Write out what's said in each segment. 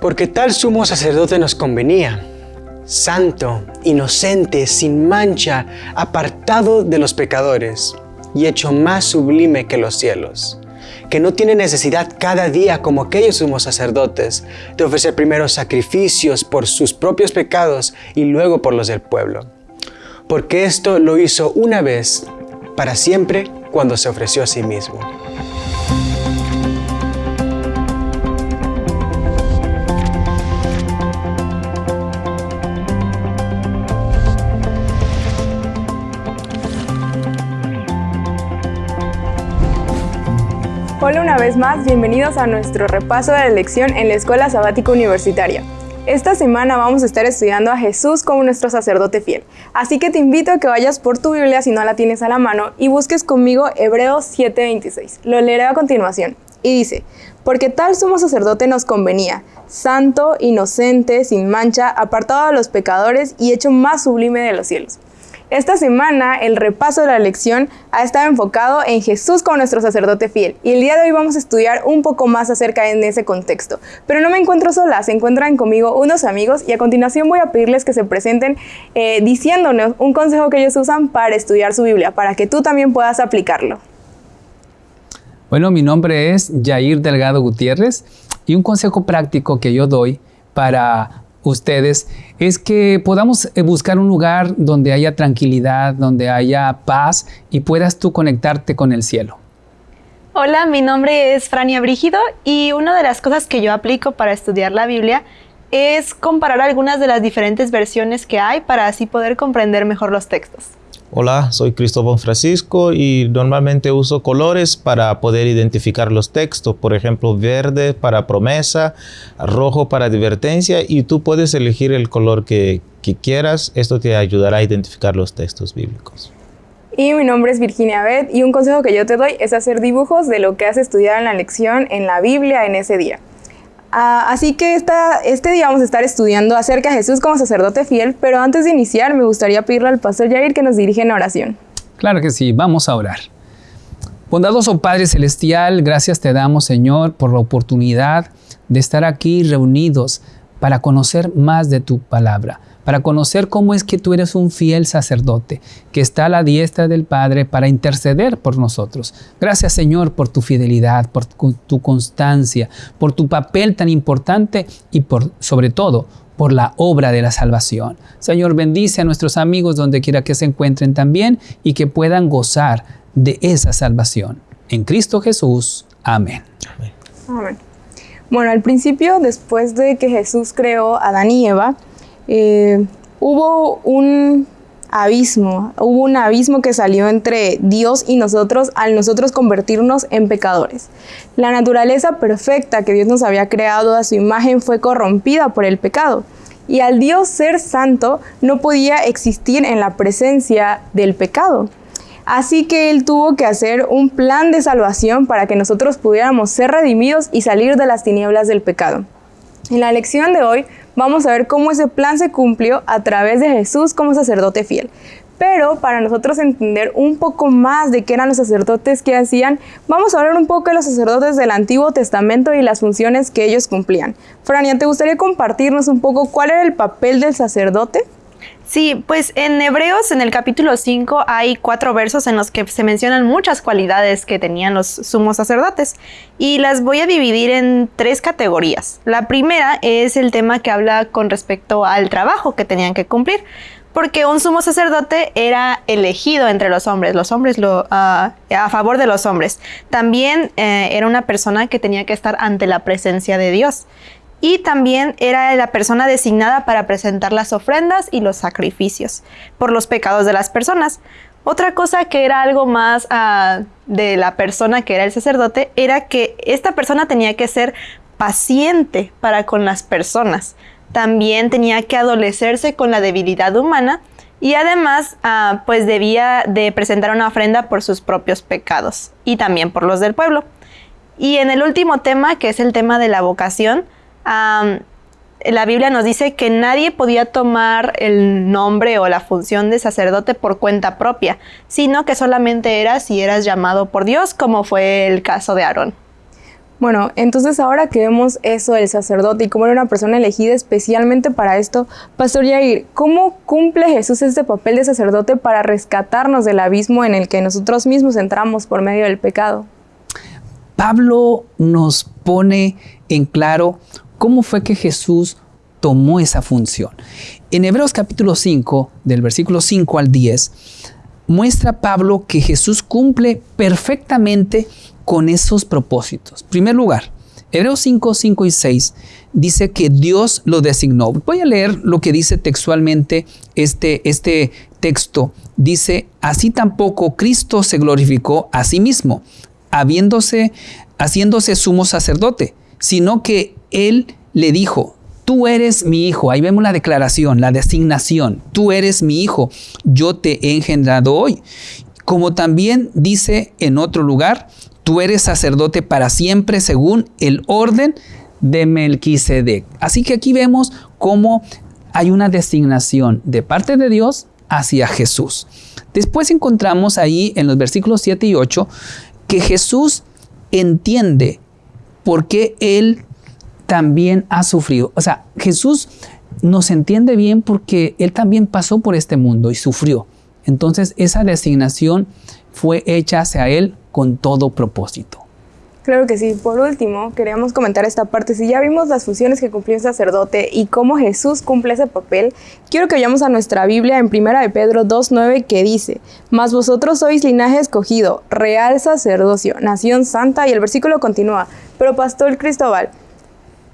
Porque tal sumo sacerdote nos convenía, santo, inocente, sin mancha, apartado de los pecadores y hecho más sublime que los cielos, que no tiene necesidad cada día como aquellos sumos sacerdotes de ofrecer primero sacrificios por sus propios pecados y luego por los del pueblo. Porque esto lo hizo una vez para siempre cuando se ofreció a sí mismo. Hola una vez más, bienvenidos a nuestro repaso de la lección en la Escuela Sabática Universitaria. Esta semana vamos a estar estudiando a Jesús como nuestro sacerdote fiel. Así que te invito a que vayas por tu Biblia si no la tienes a la mano y busques conmigo Hebreos 7:26. Lo leeré a continuación. Y dice, porque tal sumo sacerdote nos convenía, santo, inocente, sin mancha, apartado de los pecadores y hecho más sublime de los cielos. Esta semana el repaso de la lección ha estado enfocado en Jesús como nuestro sacerdote fiel y el día de hoy vamos a estudiar un poco más acerca de ese contexto. Pero no me encuentro sola, se encuentran conmigo unos amigos y a continuación voy a pedirles que se presenten eh, diciéndonos un consejo que ellos usan para estudiar su Biblia, para que tú también puedas aplicarlo. Bueno, mi nombre es Jair Delgado Gutiérrez y un consejo práctico que yo doy para ustedes es que podamos eh, buscar un lugar donde haya tranquilidad, donde haya paz y puedas tú conectarte con el cielo. Hola, mi nombre es Frania Brígido y una de las cosas que yo aplico para estudiar la Biblia es comparar algunas de las diferentes versiones que hay para así poder comprender mejor los textos. Hola, soy Cristóbal Francisco y normalmente uso colores para poder identificar los textos. Por ejemplo, verde para promesa, rojo para advertencia y tú puedes elegir el color que, quieras. Esto te ayudará a identificar los textos bíblicos. Y mi nombre es Virginia Beth y un consejo que yo te doy es hacer dibujos de lo que has estudiado en la lección en la Biblia en ese día. Ah, así que este día vamos a estar estudiando acerca de Jesús como sacerdote fiel, pero antes de iniciar me gustaría pedirle al pastor Jair que nos dirige en oración. Claro que sí, vamos a orar. Bondadoso Padre Celestial, gracias te damos Señor por la oportunidad de estar aquí reunidos para conocer más de tu palabra para conocer cómo es que tú eres un fiel sacerdote que está a la diestra del Padre para interceder por nosotros. Gracias Señor por tu fidelidad, por tu constancia, por tu papel tan importante y por sobre todo por la obra de la salvación. Señor, bendice a nuestros amigos donde quiera que se encuentren también y que puedan gozar de esa salvación. En Cristo Jesús. Amén. Amén. Bueno, al principio, después de que Jesús creó a Adán y Eva, eh, hubo un abismo, hubo un abismo que salió entre Dios y nosotros al nosotros convertirnos en pecadores. La naturaleza perfecta que Dios nos había creado a su imagen fue corrompida por el pecado. Y al Dios ser santo no podía existir en la presencia del pecado. Así que Él tuvo que hacer un plan de salvación para que nosotros pudiéramos ser redimidos y salir de las tinieblas del pecado. En la lección de hoy vamos a ver cómo ese plan se cumplió a través de Jesús como sacerdote fiel. Pero para nosotros entender un poco más de qué eran los sacerdotes que hacían, vamos a hablar un poco de los sacerdotes del Antiguo Testamento y las funciones que ellos cumplían. Frania, ¿te gustaría compartirnos un poco cuál era el papel del sacerdote? Sí, pues en Hebreos, en el capítulo 5, hay cuatro versos en los que se mencionan muchas cualidades que tenían los sumos sacerdotes y las voy a dividir en tres categorías. La primera es el tema que habla con respecto al trabajo que tenían que cumplir, porque un sumo sacerdote era elegido entre los hombres, los hombres ah, a favor de los hombres. También eh, era una persona que tenía que estar ante la presencia de Dios y también era la persona designada para presentar las ofrendas y los sacrificios por los pecados de las personas. Otra cosa que era algo más ah, de la persona que era el sacerdote era que esta persona tenía que ser paciente para con las personas. También tenía que adolecerse con la debilidad humana y además ah, pues debía de presentar una ofrenda por sus propios pecados y también por los del pueblo. Y en el último tema, que es el tema de la vocación, la Biblia nos dice que nadie podía tomar el nombre o la función de sacerdote por cuenta propia, sino que solamente era si eras llamado por Dios, como fue el caso de Aarón. Bueno, entonces ahora que vemos eso del sacerdote y cómo era una persona elegida especialmente para esto, Pastor Yair, ¿cómo cumple Jesús este papel de sacerdote para rescatarnos del abismo en el que nosotros mismos entramos por medio del pecado? Pablo nos pone en claro cómo fue que Jesús tomó esa función. En Hebreos capítulo 5, del versículo 5 al 10, muestra Pablo que Jesús cumple perfectamente con esos propósitos. En primer lugar, Hebreos 5, 5 y 6 dice que Dios lo designó. Voy a leer lo que dice textualmente este, este texto. Dice, así tampoco Cristo se glorificó a sí mismo, haciéndose sumo sacerdote, sino que Él le dijo, tú eres mi hijo. Ahí vemos la declaración, la designación. Tú eres mi hijo. Yo te he engendrado hoy. Como también dice en otro lugar, tú eres sacerdote para siempre según el orden de Melquisedec. Así que aquí vemos cómo hay una designación de parte de Dios hacia Jesús. Después encontramos ahí en los versículos 7 y 8 que Jesús entiende por qué Él también ha sufrido. O sea, Jesús nos entiende bien porque Él también pasó por este mundo y sufrió. Entonces esa designación fue hecha hacia Él con todo propósito. Claro que sí. Por último, queríamos comentar esta parte. Si ya vimos las funciones que cumplió un sacerdote y cómo Jesús cumple ese papel, quiero que vayamos a nuestra Biblia en 1 de Pedro 2.9 que dice, Mas vosotros sois linaje escogido, real sacerdocio, nación santa, y el versículo continúa, pero Pastor Cristóbal,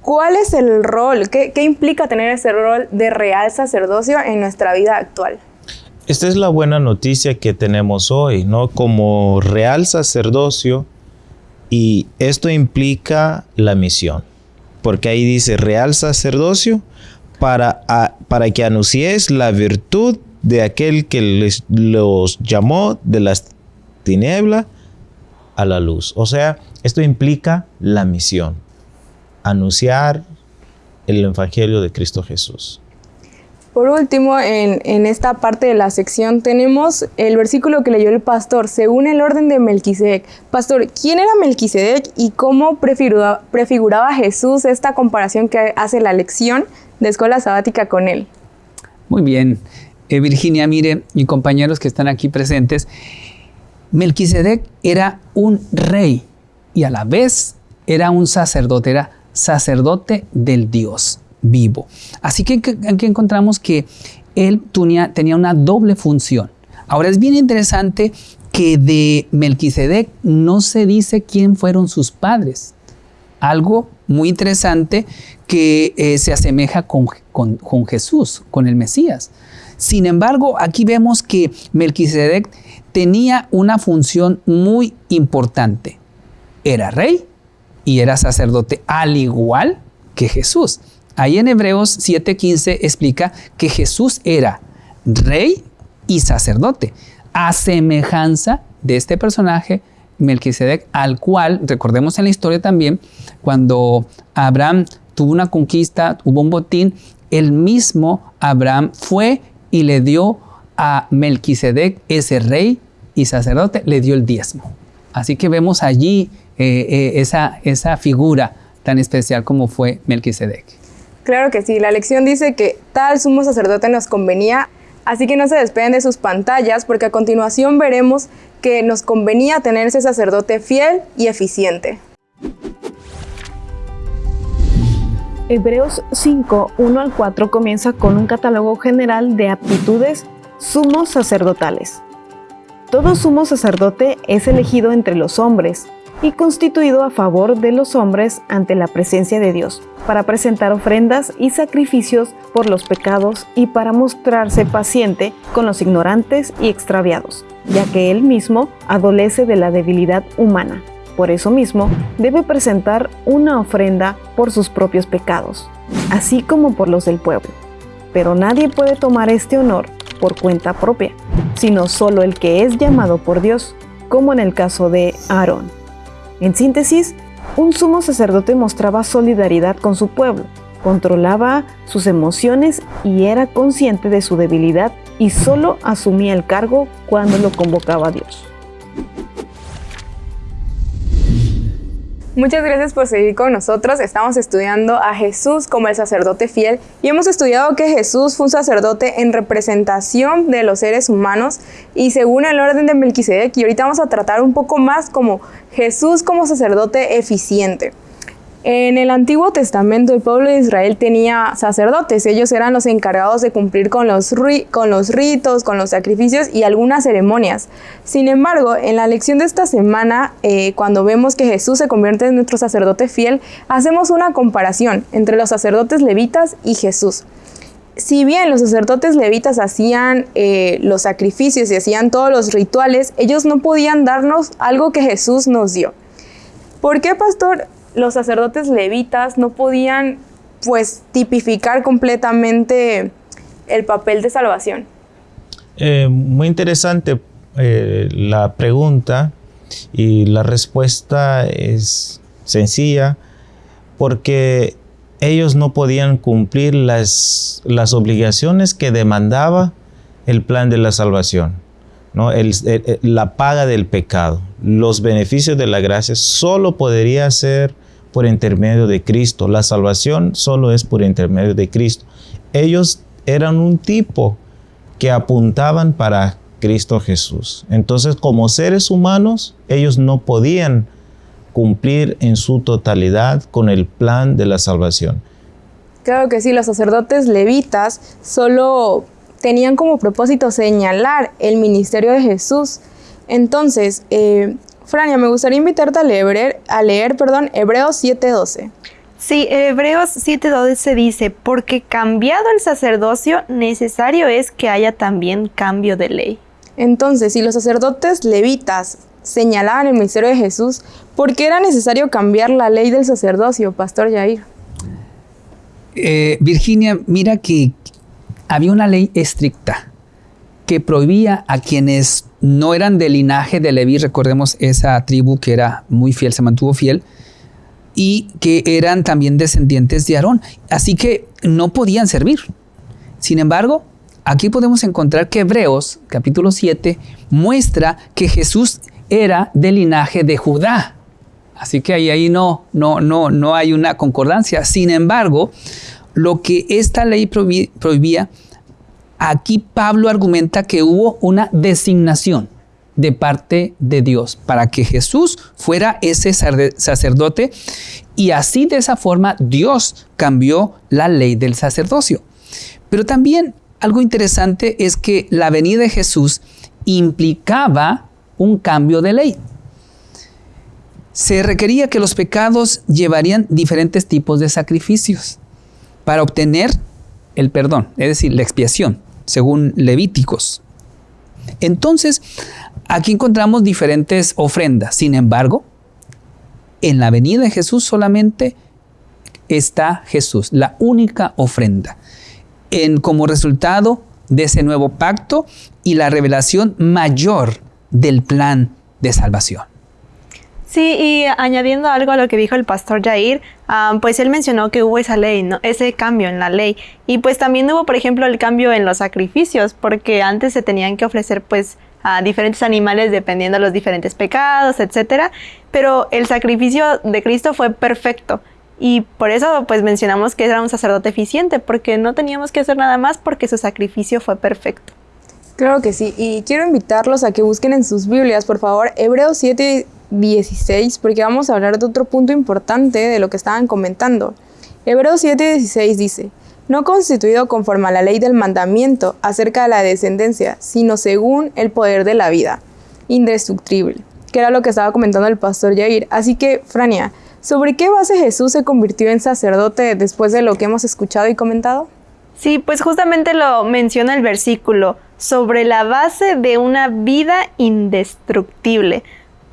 ¿cuál es el rol? ¿Qué, implica tener ese rol de real sacerdocio en nuestra vida actual? Esta es la buena noticia que tenemos hoy, ¿no? Como real sacerdocio, y esto implica la misión, porque ahí dice real sacerdocio para, para que anunciéis la virtud de aquel que les, los llamó de las tinieblas a la luz. O sea, esto implica la misión, anunciar el Evangelio de Cristo Jesús. Por último, en, esta parte de la sección tenemos el versículo que leyó el pastor, según el orden de Melquisedec. Pastor, ¿quién era Melquisedec y cómo prefiguraba, prefiguraba Jesús esta comparación que hace la lección de escuela sabática con él? Muy bien. Eh, Virginia, mire, y compañeros que están aquí presentes, Melquisedec era un rey y a la vez era un sacerdote, era sacerdote del Dios vivo. Así que aquí encontramos que él tenía, una doble función. Ahora es bien interesante que de Melquisedec no se dice quién fueron sus padres. Algo muy interesante que eh, se asemeja con, con, Jesús, con el Mesías. Sin embargo, aquí vemos que Melquisedec tenía una función muy importante. Era rey y era sacerdote, al igual que Jesús. Ahí en Hebreos 7:15 explica que Jesús era rey y sacerdote, a semejanza de este personaje Melquisedec, al cual, recordemos en la historia también, cuando Abraham tuvo una conquista, hubo un botín, el mismo Abraham fue y le dio a Melquisedec, ese rey y sacerdote, le dio el diezmo. Así que vemos allí eh, eh, esa, esa figura tan especial como fue Melquisedec. Claro que sí, la lección dice que tal sumo sacerdote nos convenía, así que no se despeguen de sus pantallas porque a continuación veremos que nos convenía tener ese sacerdote fiel y eficiente. Hebreos 5, 1 al 4 comienza con un catálogo general de aptitudes sumos sacerdotales. Todo sumo sacerdote es elegido entre los hombres, y constituido a favor de los hombres ante la presencia de Dios, para presentar ofrendas y sacrificios por los pecados y para mostrarse paciente con los ignorantes y extraviados, ya que él mismo adolece de la debilidad humana. Por eso mismo, debe presentar una ofrenda por sus propios pecados, así como por los del pueblo. Pero nadie puede tomar este honor por cuenta propia, sino solo el que es llamado por Dios, como en el caso de Aarón. En síntesis, un sumo sacerdote mostraba solidaridad con su pueblo, controlaba sus emociones y era consciente de su debilidad y solo asumía el cargo cuando lo convocaba a Dios. Muchas gracias por seguir con nosotros. Estamos estudiando a Jesús como el sacerdote fiel y hemos estudiado que Jesús fue un sacerdote en representación de los seres humanos y según el orden de Melquisedec. Y ahorita vamos a tratar un poco más como Jesús como sacerdote eficiente. En el Antiguo Testamento el pueblo de Israel tenía sacerdotes, ellos eran los encargados de cumplir con los, con los ritos, con los sacrificios y algunas ceremonias. Sin embargo, en la lección de esta semana, eh, cuando vemos que Jesús se convierte en nuestro sacerdote fiel, hacemos una comparación entre los sacerdotes levitas y Jesús. Si bien los sacerdotes levitas hacían eh, los sacrificios y hacían todos los rituales, ellos no podían darnos algo que Jesús nos dio. ¿Por qué, pastor? Los sacerdotes levitas no podían pues tipificar completamente el papel de salvación. Eh, muy interesante eh, la pregunta y la respuesta es sencilla porque ellos no podían cumplir las, las obligaciones que demandaba el plan de la salvación, ¿no? la paga del pecado, los beneficios de la gracia, solo podría ser por intermedio de Cristo. La salvación solo es por intermedio de Cristo. Ellos eran un tipo que apuntaban para Cristo Jesús. Entonces, como seres humanos, ellos no podían cumplir en su totalidad con el plan de la salvación. Claro que sí, los sacerdotes levitas solo tenían como propósito señalar el ministerio de Jesús. Entonces, eh, Frania, me gustaría invitarte a leer, a leer perdón, Hebreos 7:12. Sí, Hebreos 7:12 dice, porque cambiado el sacerdocio, necesario es que haya también cambio de ley. Entonces, si los sacerdotes levitas señalaban el ministerio de Jesús, ¿por qué era necesario cambiar la ley del sacerdocio, Pastor Jair? Eh, Virginia, mira que había una ley estricta que prohibía a quienes no eran del linaje de Leví, recordemos esa tribu que era muy fiel, se mantuvo fiel, y que eran también descendientes de Aarón. Así que no podían servir. Sin embargo, aquí podemos encontrar que Hebreos, capítulo 7, muestra que Jesús era del linaje de Judá. Así que ahí, ahí no, no, no, no hay una concordancia. Sin embargo, lo que esta ley prohibía Aquí Pablo argumenta que hubo una designación de parte de Dios para que Jesús fuera ese sacerdote y así de esa forma Dios cambió la ley del sacerdocio. Pero también algo interesante es que la venida de Jesús implicaba un cambio de ley. Se requería que los pecados llevarían diferentes tipos de sacrificios para obtener el perdón, es decir, la expiación, según Levíticos. Entonces, aquí encontramos diferentes ofrendas. Sin embargo, en la venida de Jesús solamente está Jesús, la única ofrenda. En, como resultado de ese nuevo pacto y la revelación mayor del plan de salvación. Sí, y añadiendo algo a lo que dijo el pastor Jair, pues él mencionó que hubo esa ley, ¿no? ese cambio en la ley. Y pues también hubo, por ejemplo, el cambio en los sacrificios, porque antes se tenían que ofrecer pues a diferentes animales dependiendo de los diferentes pecados, etcétera. Pero el sacrificio de Cristo fue perfecto. Y por eso pues mencionamos que era un sacerdote eficiente, porque no teníamos que hacer nada más porque su sacrificio fue perfecto. Claro que sí, y quiero invitarlos a que busquen en sus Biblias, por favor, Hebreos 7, 16, porque vamos a hablar de otro punto importante de lo que estaban comentando. Hebreos 7:16 dice, no constituido conforme a la ley del mandamiento acerca de la descendencia, sino según el poder de la vida, indestructible, que era lo que estaba comentando el pastor Jair. Así que, Frania, ¿sobre qué base Jesús se convirtió en sacerdote después de lo que hemos escuchado y comentado? Sí, pues justamente lo menciona el versículo, sobre la base de una vida indestructible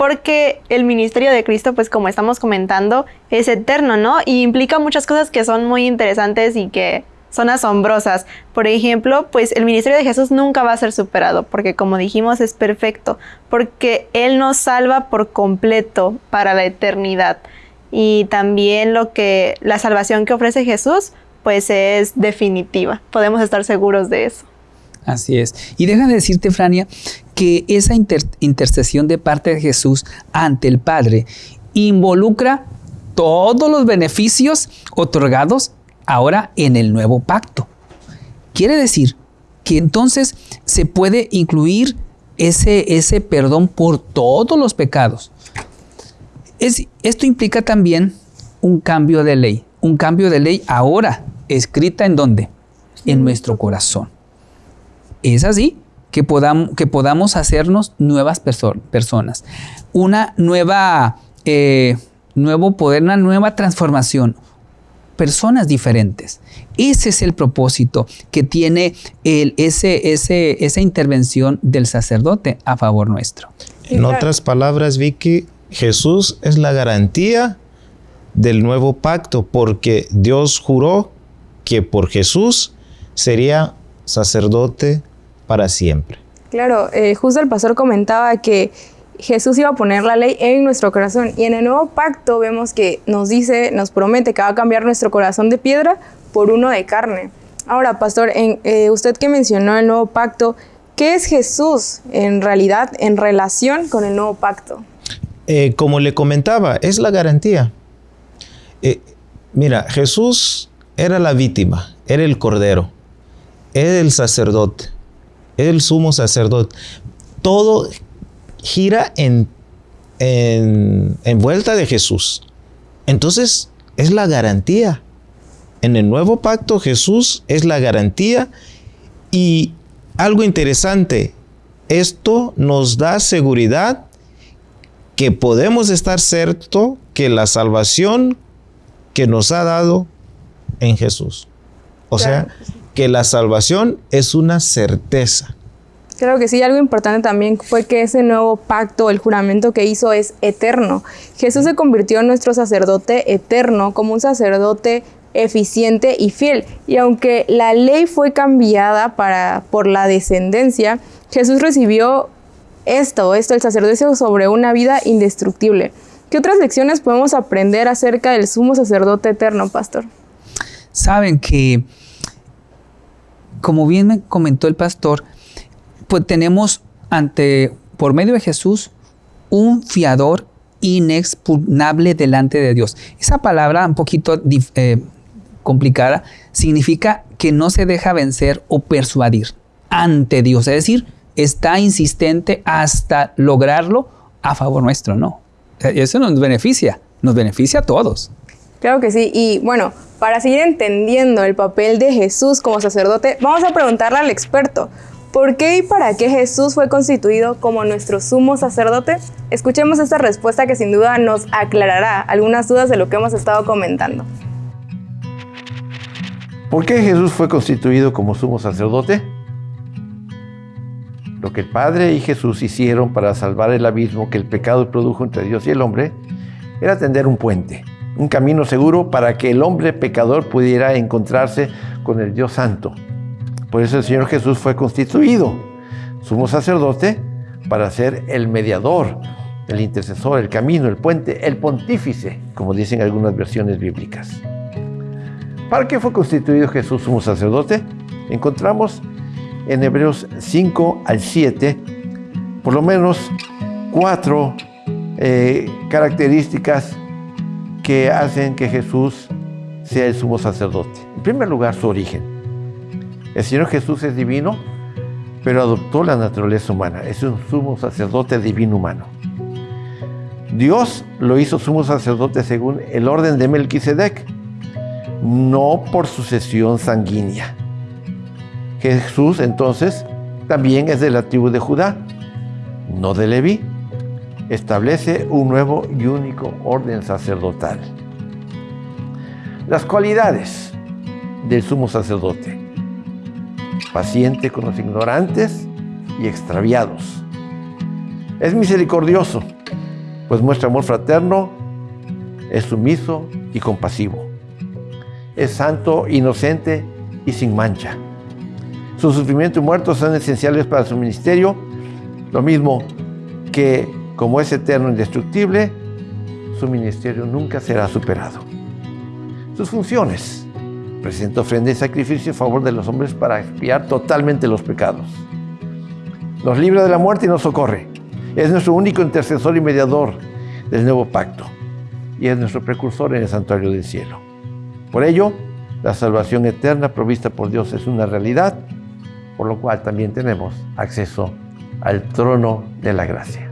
porque el ministerio de Cristo, pues como estamos comentando, es eterno, ¿no? Y implica muchas cosas que son muy interesantes y que son asombrosas. Por ejemplo, pues el ministerio de Jesús nunca va a ser superado, porque como dijimos es perfecto, porque Él nos salva por completo para la eternidad. Y también lo que la salvación que ofrece Jesús, pues es definitiva. Podemos estar seguros de eso. Así es. Y deja de decirte, Frania, que esa intercesión de parte de Jesús ante el Padre involucra todos los beneficios otorgados ahora en el nuevo pacto. Quiere decir que entonces se puede incluir ese, ese perdón por todos los pecados. Es, esto implica también un cambio de ley, un cambio de ley ahora, escrita en dónde? En nuestro corazón. Es así que podamos, que podamos hacernos nuevas personas, una nueva, eh, nuevo poder, una nueva transformación, personas diferentes. Ese es el propósito que tiene el, ese, ese, esa intervención del sacerdote a favor nuestro. En otras palabras, Vicky, Jesús es la garantía del nuevo pacto porque Dios juró que por Jesús sería sacerdote para siempre. Claro, eh, justo el pastor comentaba que Jesús iba a poner la ley en nuestro corazón y en el nuevo pacto vemos que nos dice, nos promete que va a cambiar nuestro corazón de piedra por uno de carne. Ahora, pastor, en, eh, usted que mencionó el nuevo pacto, ¿qué es Jesús en realidad en relación con el nuevo pacto? Eh, como le comentaba, es la garantía. mira, Jesús era la víctima, era el cordero, era el sacerdote el sumo sacerdote. Todo gira en, en, vuelta de Jesús. Entonces, es la garantía. En el nuevo pacto Jesús es la garantía y algo interesante, esto nos da seguridad que podemos estar cierto que la salvación que nos ha dado en Jesús. O sea, que la salvación es una certeza. Creo que sí, algo importante también fue que ese nuevo pacto, el juramento que hizo es eterno. Jesús se convirtió en nuestro sacerdote eterno, como un sacerdote eficiente y fiel. Y aunque la ley fue cambiada para, por la descendencia, Jesús recibió esto, esto, el sacerdocio sobre una vida indestructible. ¿Qué otras lecciones podemos aprender acerca del sumo sacerdote eterno, pastor? Saben que como bien me comentó el pastor, pues tenemos ante, por medio de Jesús, un fiador inexpugnable delante de Dios. Esa palabra un poquito eh, complicada significa que no se deja vencer o persuadir ante Dios, es decir, está insistente hasta lograrlo a favor nuestro, ¿no? Eso nos beneficia, nos beneficia a todos. Claro que sí. Y bueno, para seguir entendiendo el papel de Jesús como sacerdote, vamos a preguntarle al experto, ¿por qué y para qué Jesús fue constituido como nuestro sumo sacerdote? Escuchemos esta respuesta que sin duda nos aclarará algunas dudas de lo que hemos estado comentando. ¿Por qué Jesús fue constituido como sumo sacerdote? Lo que el Padre y Jesús hicieron para salvar el abismo que el pecado produjo entre Dios y el hombre era tender un puente un camino seguro para que el hombre pecador pudiera encontrarse con el Dios Santo. Por eso el Señor Jesús fue constituido sumo sacerdote para ser el mediador, el intercesor, el camino, el puente, el pontífice, como dicen algunas versiones bíblicas. ¿Para qué fue constituido Jesús sumo sacerdote? Encontramos en Hebreos 5 al 7 por lo menos cuatro eh, características que hacen que Jesús sea el sumo sacerdote. En primer lugar, su origen. El Señor Jesús es divino, pero adoptó la naturaleza humana. Es un sumo sacerdote divino humano. Dios lo hizo sumo sacerdote según el orden de Melquisedec, no por sucesión sanguínea. Jesús entonces también es de la tribu de Judá, no de Leví establece un nuevo y único orden sacerdotal. Las cualidades del sumo sacerdote. Paciente con los ignorantes y extraviados. Es misericordioso, pues muestra amor fraterno, es sumiso y compasivo. Es santo, inocente y sin mancha. Su sufrimiento y muerto son esenciales para su ministerio, lo mismo que como es eterno e indestructible, su ministerio nunca será superado. Sus funciones. Presenta ofrenda y sacrificio a favor de los hombres para expiar totalmente los pecados. Nos libra de la muerte y nos socorre. Es nuestro único intercesor y mediador del nuevo pacto. y es nuestro precursor en el santuario del cielo. Por ello, la salvación eterna provista por Dios es una realidad, por lo cual también tenemos acceso al trono de la gracia.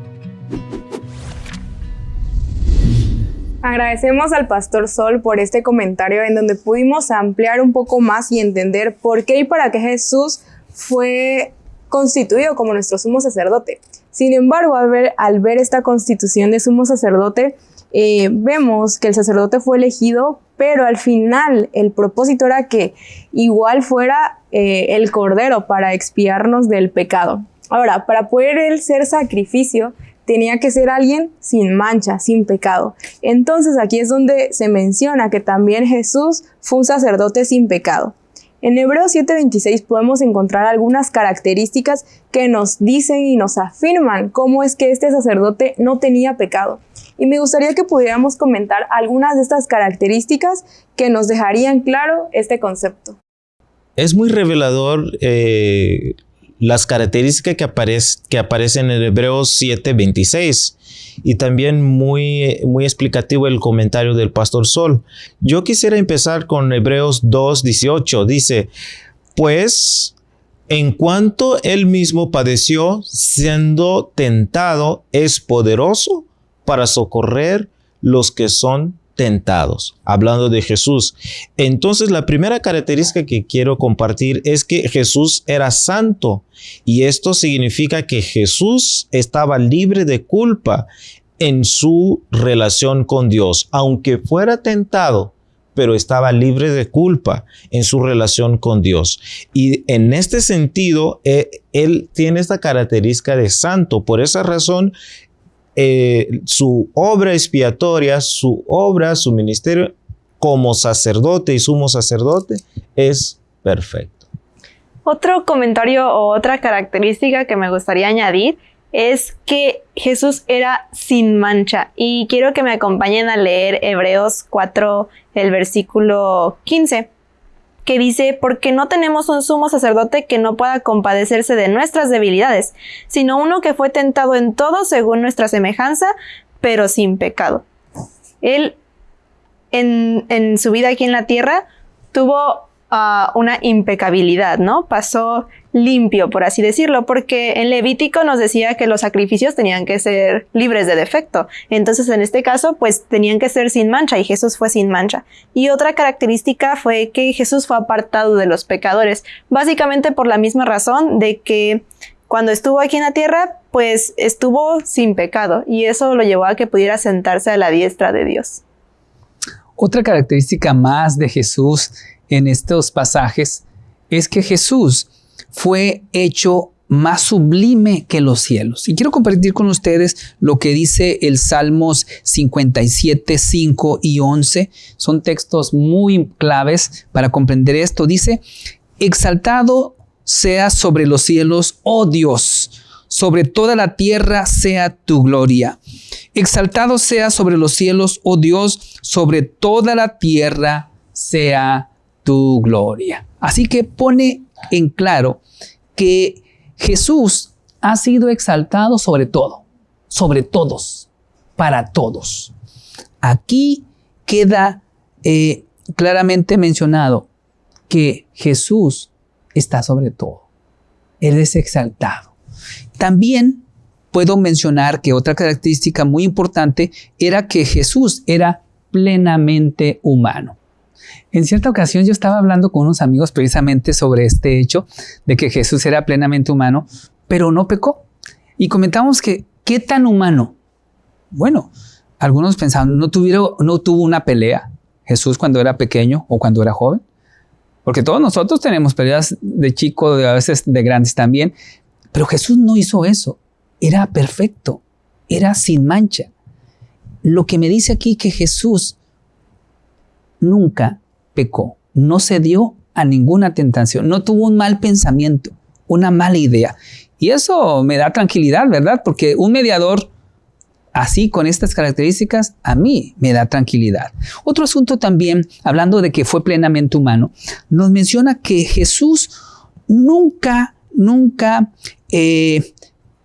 Agradecemos al Pastor Sol por este comentario en donde pudimos ampliar un poco más y entender por qué y para qué Jesús fue constituido como nuestro sumo sacerdote. Sin embargo, al ver, esta constitución de sumo sacerdote, eh, vemos que el sacerdote fue elegido, pero al final el propósito era que igual fuera eh, el cordero para expiarnos del pecado. Ahora, para poder él ser sacrificio, tenía que ser alguien sin mancha, sin pecado. Entonces aquí es donde se menciona que también Jesús fue un sacerdote sin pecado. En Hebreos 7:26 podemos encontrar algunas características que nos dicen y nos afirman cómo es que este sacerdote no tenía pecado. Y me gustaría que pudiéramos comentar algunas de estas características que nos dejarían claro este concepto. Es muy revelador eh, las características que, aparecen en Hebreos 7:26 y también muy, muy explicativo el comentario del pastor Sol. Yo quisiera empezar con Hebreos 2:18. Dice, pues en cuanto él mismo padeció, siendo tentado, es poderoso para socorrer los que son tentados, hablando de Jesús. Entonces, la primera característica que quiero compartir es que Jesús era santo y esto significa que Jesús estaba libre de culpa en su relación con Dios, aunque fuera tentado, pero estaba libre de culpa en su relación con Dios. Y en este sentido, eh, él tiene esta característica de santo. Por esa razón, eh, su obra expiatoria, su obra, su ministerio como sacerdote y sumo sacerdote es perfecto. Otro comentario o otra característica que me gustaría añadir es que Jesús era sin mancha y quiero que me acompañen a leer Hebreos 4, el versículo 15 que dice, porque no tenemos un sumo sacerdote que no pueda compadecerse de nuestras debilidades, sino uno que fue tentado en todo según nuestra semejanza, pero sin pecado. Él, en, en su vida aquí en la tierra, tuvo una impecabilidad, ¿no? Pasó limpio, por así decirlo, porque en Levítico nos decía que los sacrificios tenían que ser libres de defecto. Entonces, en este caso, pues tenían que ser sin mancha y Jesús fue sin mancha. Y otra característica fue que Jesús fue apartado de los pecadores, básicamente por la misma razón de que cuando estuvo aquí en la tierra, pues estuvo sin pecado y eso lo llevó a que pudiera sentarse a la diestra de Dios. Otra característica más de Jesús en estos pasajes es que Jesús fue hecho más sublime que los cielos. Y quiero compartir con ustedes lo que dice el Salmos 57, 5 y 11. Son textos muy claves para comprender esto. Dice, exaltado sea sobre los cielos, oh Dios, sobre toda la tierra sea tu gloria. Exaltado sea sobre los cielos, oh Dios, sobre toda la tierra sea tu gloria. Así que pone en claro que Jesús ha sido exaltado sobre todo, sobre todos, para todos. Aquí queda eh, claramente mencionado que Jesús está sobre todo. Él es exaltado. También puedo mencionar que otra característica muy importante era que Jesús era plenamente humano. En cierta ocasión yo estaba hablando con unos amigos precisamente sobre este hecho de que Jesús era plenamente humano, pero no pecó. Y comentamos que, ¿qué tan humano? Bueno, algunos pensaban, no, tuvieron, no tuvo una pelea Jesús cuando era pequeño o cuando era joven. Porque todos nosotros tenemos peleas de chico, de a veces de grandes también. Pero Jesús no hizo eso. Era perfecto. Era sin mancha. Lo que me dice aquí que Jesús nunca pecó, no se dio a ninguna tentación, no tuvo un mal pensamiento, una mala idea. Y eso me da tranquilidad, ¿verdad? Porque un mediador así, con estas características, a mí me da tranquilidad. Otro asunto también, hablando de que fue plenamente humano, nos menciona que Jesús nunca, nunca eh,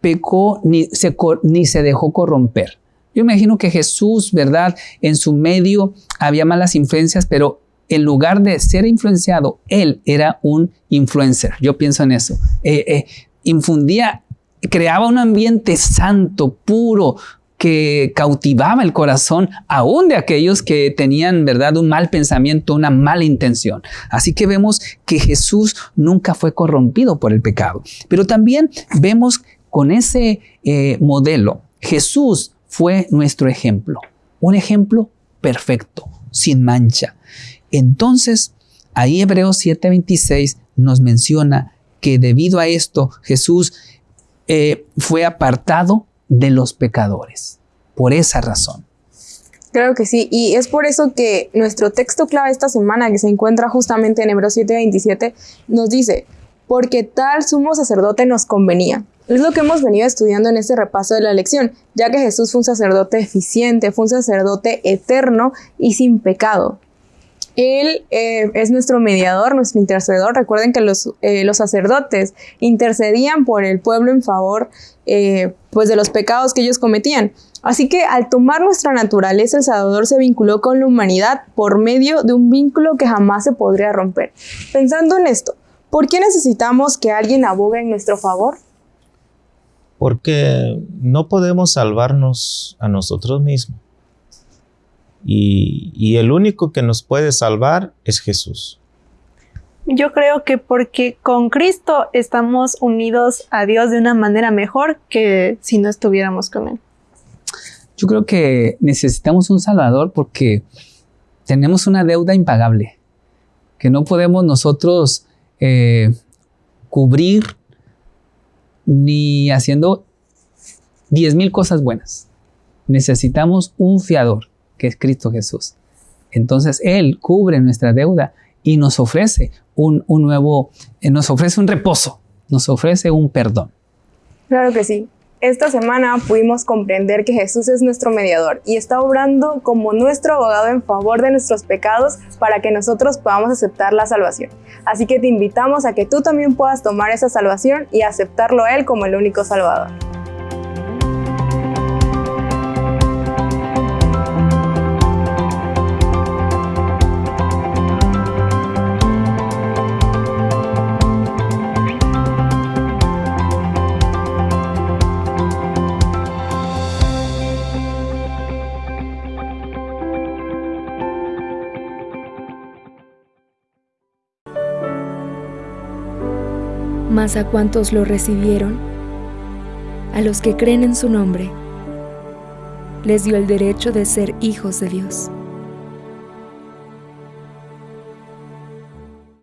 pecó ni se, ni se dejó corromper. Yo imagino que Jesús, ¿verdad? En su medio había malas influencias, pero en lugar de ser influenciado, él era un influencer. Yo pienso en eso. Eh, eh, infundía, creaba un ambiente santo, puro, que cautivaba el corazón aún de aquellos que tenían, ¿verdad?, un mal pensamiento, una mala intención. Así que vemos que Jesús nunca fue corrompido por el pecado. Pero también vemos con ese eh, modelo, Jesús fue nuestro ejemplo, un ejemplo perfecto, sin mancha. Entonces, ahí Hebreos 7:26 nos menciona que debido a esto Jesús eh, fue apartado de los pecadores, por esa razón. Claro que sí, y es por eso que nuestro texto clave esta semana, que se encuentra justamente en Hebreos 7:27, nos dice, porque tal sumo sacerdote nos convenía. Es lo que hemos venido estudiando en este repaso de la lección, ya que Jesús fue un sacerdote eficiente, fue un sacerdote eterno y sin pecado. Él eh, es nuestro mediador, nuestro intercedor. Recuerden que los, eh, sacerdotes intercedían por el pueblo en favor eh, pues de los pecados que ellos cometían. Así que al tomar nuestra naturaleza, el Salvador se vinculó con la humanidad por medio de un vínculo que jamás se podría romper. Pensando en esto, ¿por qué necesitamos que alguien abogue en nuestro favor? Porque no podemos salvarnos a nosotros mismos. Y, el único que nos puede salvar es Jesús. Yo creo que porque con Cristo estamos unidos a Dios de una manera mejor que si no estuviéramos con Él. Yo creo que necesitamos un Salvador porque tenemos una deuda impagable que no podemos nosotros eh, cubrir ni haciendo diez mil cosas buenas. Necesitamos un fiador que es Cristo Jesús. Entonces Él cubre nuestra deuda y nos ofrece un, nuevo, eh, nos ofrece un reposo, nos ofrece un perdón. Claro que sí. Esta semana pudimos comprender que Jesús es nuestro mediador y está obrando como nuestro abogado en favor de nuestros pecados para que nosotros podamos aceptar la salvación. Así que te invitamos a que tú también puedas tomar esa salvación y aceptarlo a Él como el único Salvador. Mas a cuantos lo recibieron, a los que creen en su nombre, les dio el derecho de ser hijos de Dios